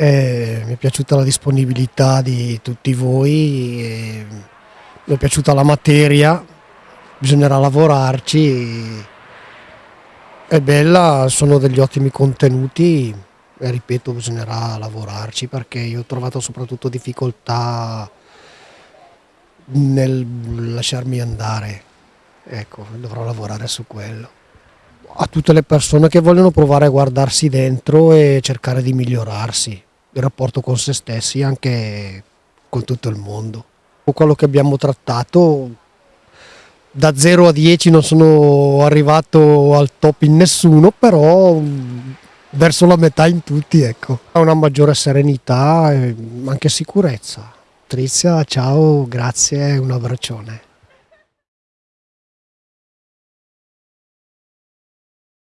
Eh, mi è piaciuta la disponibilità di tutti voi, mi è piaciuta la materia, bisognerà lavorarci, è bella, sono degli ottimi contenuti e ripeto bisognerà lavorarci perché io ho trovato soprattutto difficoltà nel lasciarmi andare, ecco, dovrò lavorare su quello. A tutte le persone che vogliono provare a guardarsi dentro e cercare di migliorarsi il rapporto con se stessi anche con tutto il mondo. Quello che abbiamo trattato da 0 a 10 non sono arrivato al top in nessuno, però mm, verso la metà in tutti, ecco. Una maggiore serenità e anche sicurezza. Trizia, ciao, grazie, un abbraccione.